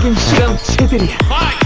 責任知らんチェペリア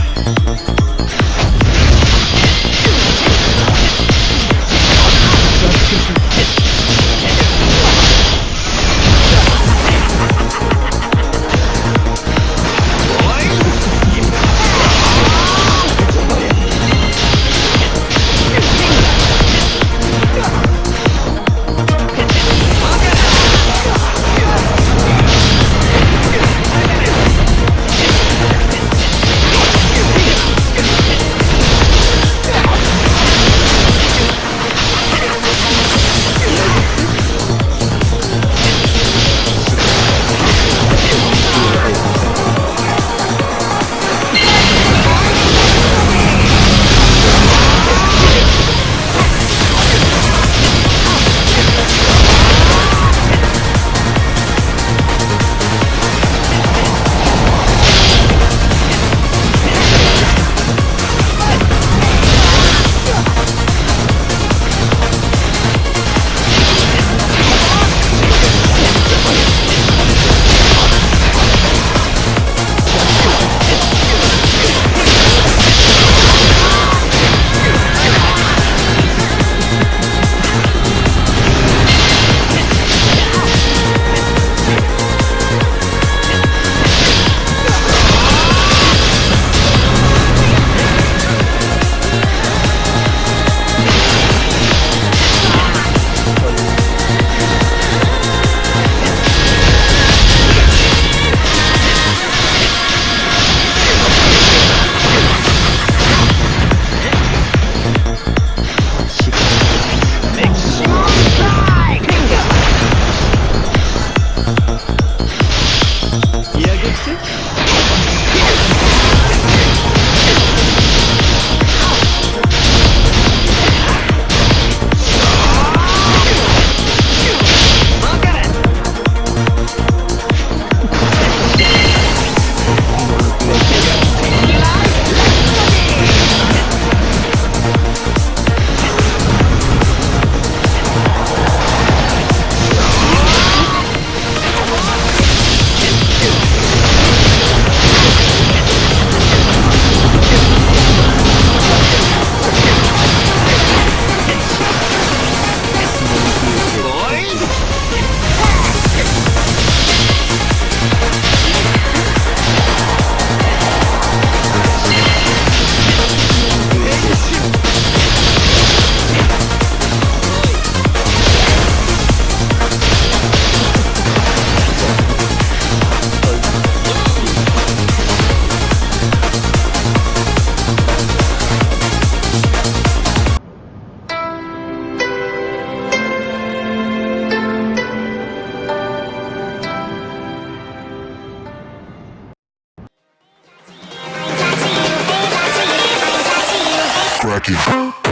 E é a gente Thank you.